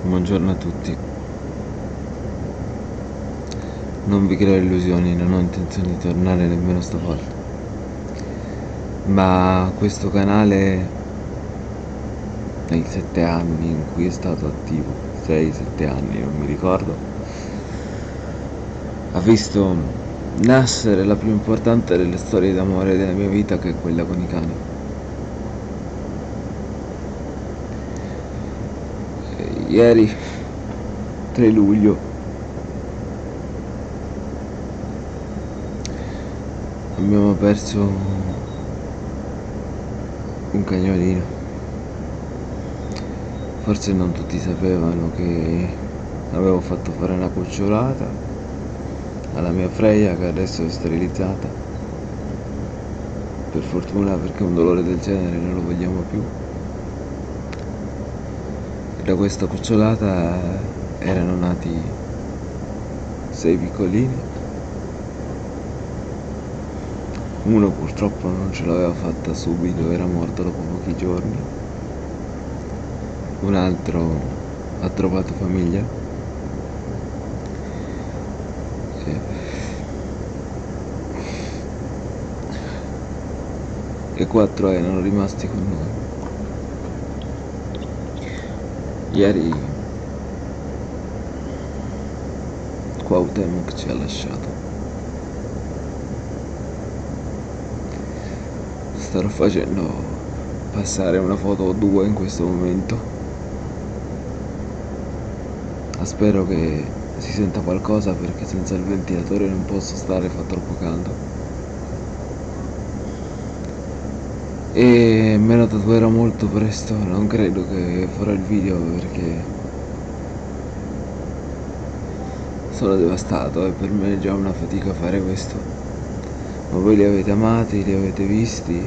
Buongiorno a tutti. Non vi creo illusioni, non ho intenzione di tornare nemmeno stavolta. Ma questo canale, nei sette anni in cui è stato attivo, 6-7 anni, non mi ricordo, ha visto nascere la più importante delle storie d'amore della mia vita che è quella con i cani. Ieri 3 luglio. Abbiamo perso un cagnolino. Forse non tutti sapevano che avevo fatto fare una cucciolata alla mia Freya che adesso è sterilizzata. Per fortuna perché un dolore del genere non lo vogliamo più da questa cucciolata erano nati sei piccolini. Uno purtroppo non ce l'aveva fatta subito era morto dopo pochi giorni. Un altro ha trovato famiglia. E quattro erano rimasti con noi Ieri Cuauhtémoc ci ha lasciato. Starò facendo passare una foto o due in questo momento. Spero che si senta qualcosa perché senza il ventilatore non posso stare, fa troppo caldo. E me lo tatuerò molto presto non credo che farò il video perché sono devastato e per me è già una fatica fare questo. Ma voi li avete amati, li avete visti?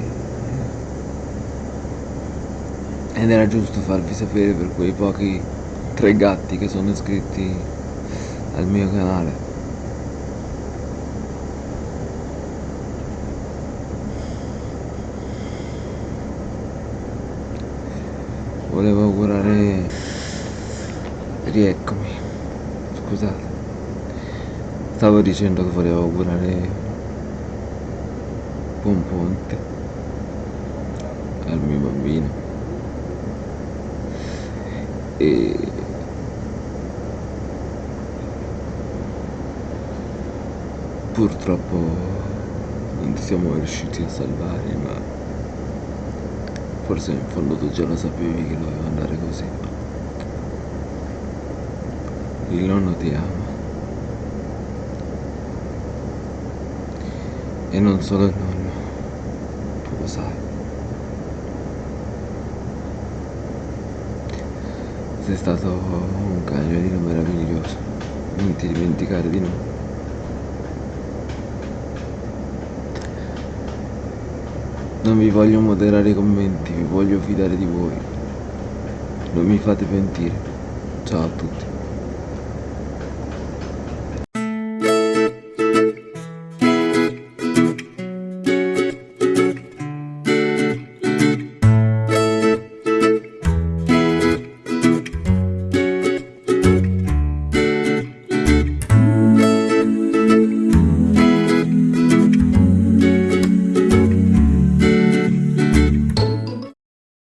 Ed era giusto farvi sapere per quei pochi tre gatti che sono iscritti al mio canale volevo augurare rieccomi scusate. Stavo dicendo che volevo augurare buon ponte al mio bambino. E purtroppo non siamo riusciti a salvare ma Forse in fondo tu già lo sapevi che doveva andare così. Il nonno ti ama. E non solo il nonno, tu lo sai. Sei stato un cagnolino meraviglioso, non ti dimenticare di noi. Non vi voglio moderare i commenti, vi voglio fidare di voi. Non mi fate pentire. Ciao a tutti.